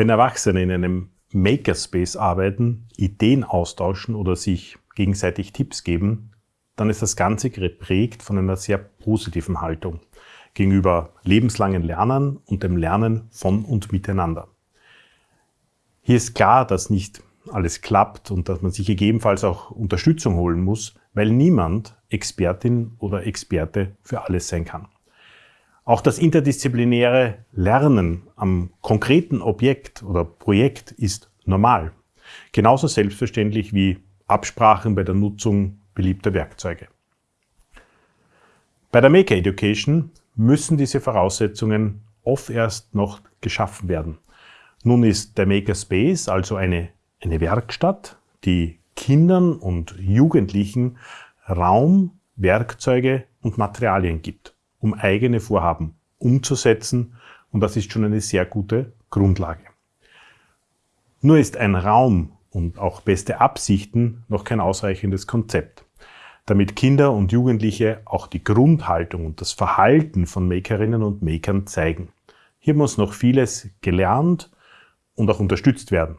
Wenn Erwachsene in einem Makerspace arbeiten, Ideen austauschen oder sich gegenseitig Tipps geben, dann ist das Ganze geprägt von einer sehr positiven Haltung gegenüber lebenslangen Lernen und dem Lernen von und miteinander. Hier ist klar, dass nicht alles klappt und dass man sich gegebenenfalls auch Unterstützung holen muss, weil niemand Expertin oder Experte für alles sein kann. Auch das interdisziplinäre Lernen am konkreten Objekt oder Projekt ist normal. Genauso selbstverständlich wie Absprachen bei der Nutzung beliebter Werkzeuge. Bei der Maker Education müssen diese Voraussetzungen oft erst noch geschaffen werden. Nun ist der Makerspace also eine, eine Werkstatt, die Kindern und Jugendlichen Raum, Werkzeuge und Materialien gibt, um eigene Vorhaben umzusetzen und das ist schon eine sehr gute Grundlage. Nur ist ein Raum und auch beste Absichten noch kein ausreichendes Konzept damit Kinder und Jugendliche auch die Grundhaltung und das Verhalten von Makerinnen und Makern zeigen. Hier muss noch vieles gelernt und auch unterstützt werden.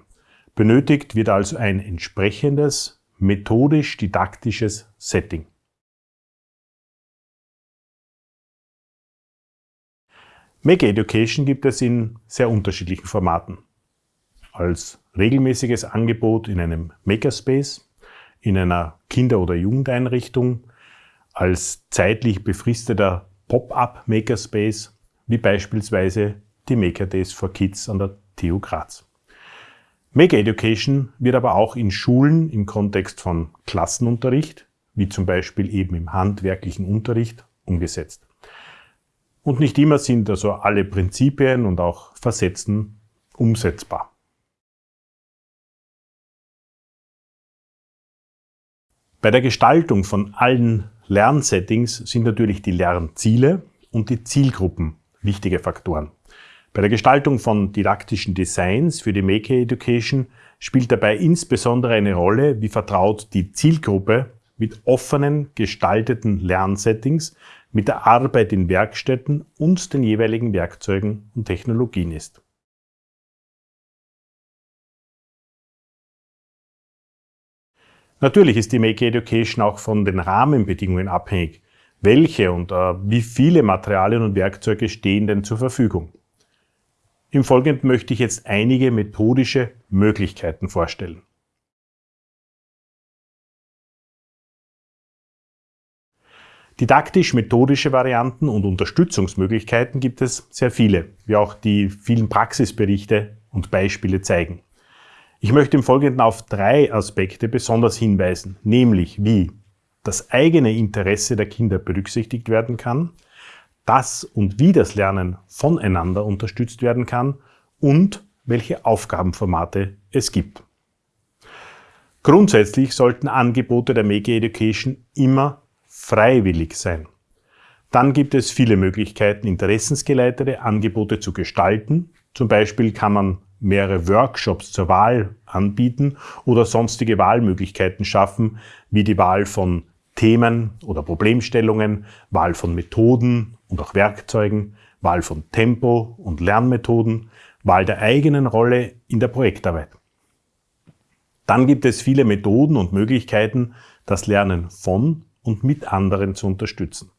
Benötigt wird also ein entsprechendes, methodisch-didaktisches Setting. Maker Education gibt es in sehr unterschiedlichen Formaten. Als regelmäßiges Angebot in einem Makerspace, in einer Kinder- oder Jugendeinrichtung, als zeitlich befristeter Pop-up Makerspace, wie beispielsweise die Maker Days for Kids an der TU Graz. Maker Education wird aber auch in Schulen im Kontext von Klassenunterricht, wie zum Beispiel eben im handwerklichen Unterricht, umgesetzt. Und nicht immer sind also alle Prinzipien und auch Facetten umsetzbar. Bei der Gestaltung von allen Lernsettings sind natürlich die Lernziele und die Zielgruppen wichtige Faktoren. Bei der Gestaltung von didaktischen Designs für die Maker Education spielt dabei insbesondere eine Rolle, wie vertraut die Zielgruppe mit offenen, gestalteten Lernsettings, mit der Arbeit in Werkstätten und den jeweiligen Werkzeugen und Technologien ist. Natürlich ist die Make Education auch von den Rahmenbedingungen abhängig. Welche und äh, wie viele Materialien und Werkzeuge stehen denn zur Verfügung? Im Folgenden möchte ich jetzt einige methodische Möglichkeiten vorstellen. Didaktisch-methodische Varianten und Unterstützungsmöglichkeiten gibt es sehr viele, wie auch die vielen Praxisberichte und Beispiele zeigen. Ich möchte im Folgenden auf drei Aspekte besonders hinweisen, nämlich wie das eigene Interesse der Kinder berücksichtigt werden kann, das und wie das Lernen voneinander unterstützt werden kann und welche Aufgabenformate es gibt. Grundsätzlich sollten Angebote der Make Education immer freiwillig sein. Dann gibt es viele Möglichkeiten, interessensgeleitete Angebote zu gestalten. Zum Beispiel kann man mehrere Workshops zur Wahl anbieten oder sonstige Wahlmöglichkeiten schaffen, wie die Wahl von Themen oder Problemstellungen, Wahl von Methoden und auch Werkzeugen, Wahl von Tempo und Lernmethoden, Wahl der eigenen Rolle in der Projektarbeit. Dann gibt es viele Methoden und Möglichkeiten, das Lernen von und mit anderen zu unterstützen.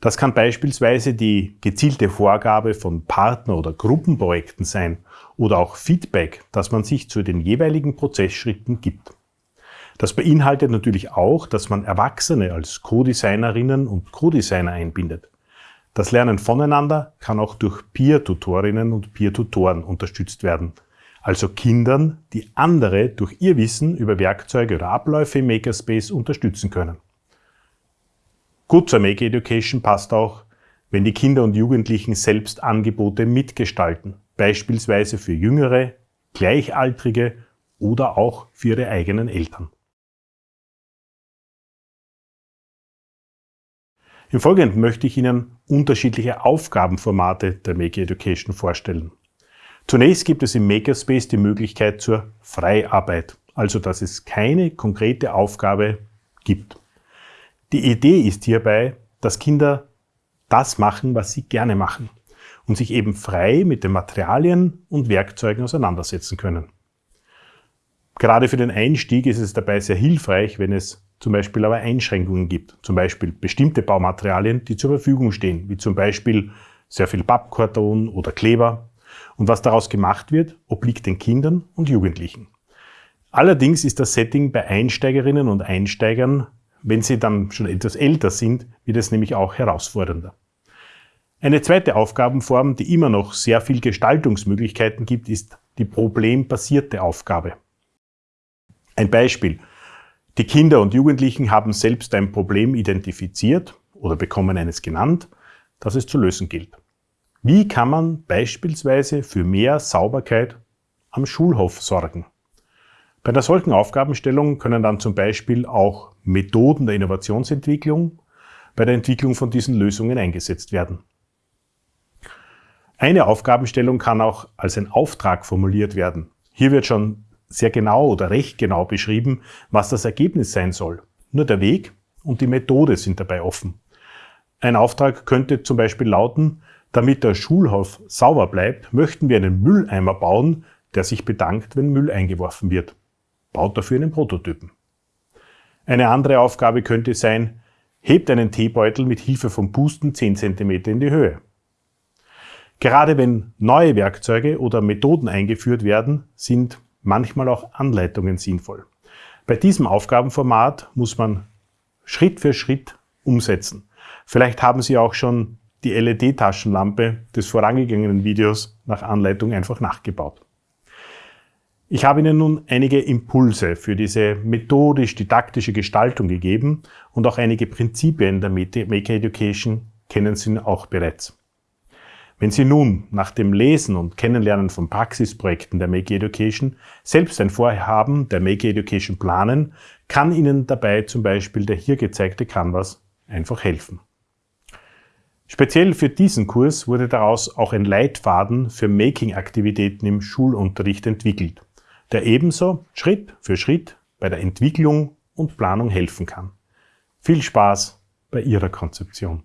Das kann beispielsweise die gezielte Vorgabe von Partner- oder Gruppenprojekten sein oder auch Feedback, das man sich zu den jeweiligen Prozessschritten gibt. Das beinhaltet natürlich auch, dass man Erwachsene als Co-Designerinnen und Co-Designer einbindet. Das Lernen voneinander kann auch durch Peer-Tutorinnen und Peer-Tutoren unterstützt werden, also Kindern, die andere durch ihr Wissen über Werkzeuge oder Abläufe im Makerspace unterstützen können. Gut zur Make Education passt auch, wenn die Kinder und Jugendlichen selbst Angebote mitgestalten, beispielsweise für Jüngere, Gleichaltrige oder auch für ihre eigenen Eltern. Im Folgenden möchte ich Ihnen unterschiedliche Aufgabenformate der Make Education vorstellen. Zunächst gibt es im Makerspace die Möglichkeit zur Freiarbeit, also dass es keine konkrete Aufgabe gibt. Die Idee ist hierbei, dass Kinder das machen, was sie gerne machen und sich eben frei mit den Materialien und Werkzeugen auseinandersetzen können. Gerade für den Einstieg ist es dabei sehr hilfreich, wenn es zum Beispiel aber Einschränkungen gibt. Zum Beispiel bestimmte Baumaterialien, die zur Verfügung stehen, wie zum Beispiel sehr viel Pappkarton oder Kleber. Und was daraus gemacht wird, obliegt den Kindern und Jugendlichen. Allerdings ist das Setting bei Einsteigerinnen und Einsteigern, wenn sie dann schon etwas älter sind, wird es nämlich auch herausfordernder. Eine zweite Aufgabenform, die immer noch sehr viel Gestaltungsmöglichkeiten gibt, ist die problembasierte Aufgabe. Ein Beispiel. Die Kinder und Jugendlichen haben selbst ein Problem identifiziert oder bekommen eines genannt, das es zu lösen gilt. Wie kann man beispielsweise für mehr Sauberkeit am Schulhof sorgen? Bei einer solchen Aufgabenstellung können dann zum Beispiel auch Methoden der Innovationsentwicklung bei der Entwicklung von diesen Lösungen eingesetzt werden. Eine Aufgabenstellung kann auch als ein Auftrag formuliert werden. Hier wird schon sehr genau oder recht genau beschrieben, was das Ergebnis sein soll. Nur der Weg und die Methode sind dabei offen. Ein Auftrag könnte zum Beispiel lauten, damit der Schulhof sauber bleibt, möchten wir einen Mülleimer bauen, der sich bedankt, wenn Müll eingeworfen wird. Baut dafür einen Prototypen. Eine andere Aufgabe könnte sein, hebt einen Teebeutel mit Hilfe von Pusten 10 cm in die Höhe. Gerade wenn neue Werkzeuge oder Methoden eingeführt werden, sind manchmal auch Anleitungen sinnvoll. Bei diesem Aufgabenformat muss man Schritt für Schritt umsetzen. Vielleicht haben Sie auch schon die LED-Taschenlampe des vorangegangenen Videos nach Anleitung einfach nachgebaut. Ich habe Ihnen nun einige Impulse für diese methodisch-didaktische Gestaltung gegeben und auch einige Prinzipien der Maker Education kennen Sie auch bereits. Wenn Sie nun nach dem Lesen und Kennenlernen von Praxisprojekten der Make Education selbst ein Vorhaben der Make Education planen, kann Ihnen dabei zum Beispiel der hier gezeigte Canvas einfach helfen. Speziell für diesen Kurs wurde daraus auch ein Leitfaden für Making-Aktivitäten im Schulunterricht entwickelt, der ebenso Schritt für Schritt bei der Entwicklung und Planung helfen kann. Viel Spaß bei Ihrer Konzeption!